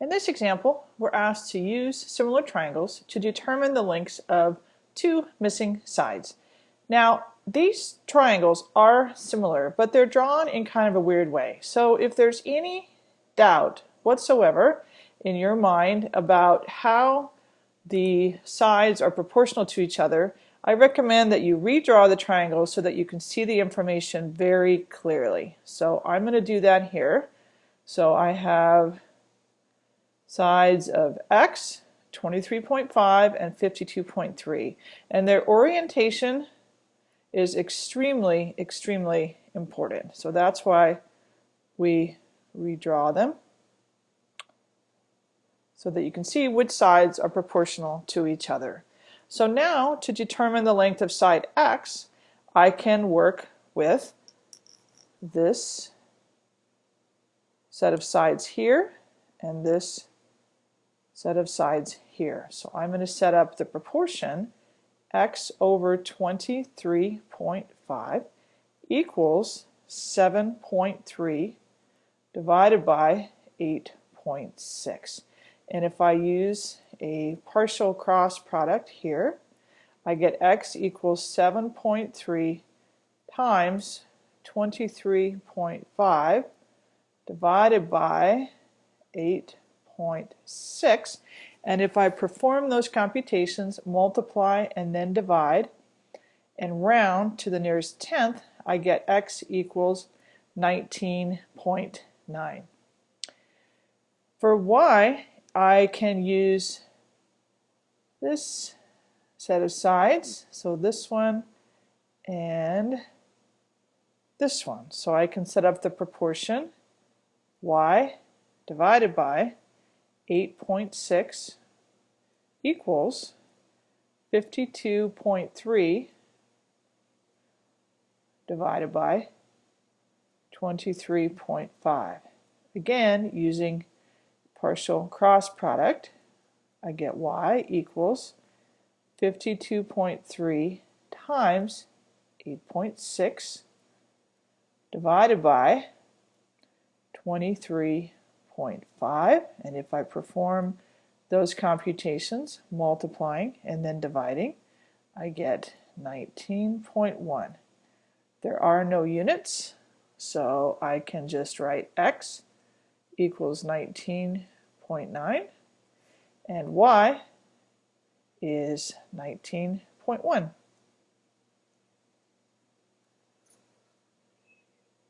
In this example, we're asked to use similar triangles to determine the lengths of two missing sides. Now, these triangles are similar, but they're drawn in kind of a weird way. So if there's any doubt whatsoever in your mind about how the sides are proportional to each other, I recommend that you redraw the triangle so that you can see the information very clearly. So I'm going to do that here. So I have sides of x, 23.5 and 52.3. And their orientation is extremely, extremely important. So that's why we redraw them so that you can see which sides are proportional to each other. So now to determine the length of side x, I can work with this set of sides here and this set of sides here. So I'm going to set up the proportion x over 23.5 equals 7.3 divided by 8.6. And if I use a partial cross product here, I get x equals 7.3 times 23.5 divided by 8 0.6. And if I perform those computations, multiply and then divide, and round to the nearest tenth, I get x equals 19.9. For y, I can use this set of sides, so this one and this one. So I can set up the proportion y divided by 8.6 equals 52.3 divided by 23.5. Again, using partial cross product, I get y equals 52.3 times 8.6 divided by 23 0.5 and if I perform those computations multiplying and then dividing I get 19.1 there are no units so I can just write x equals 19.9 and y is 19.1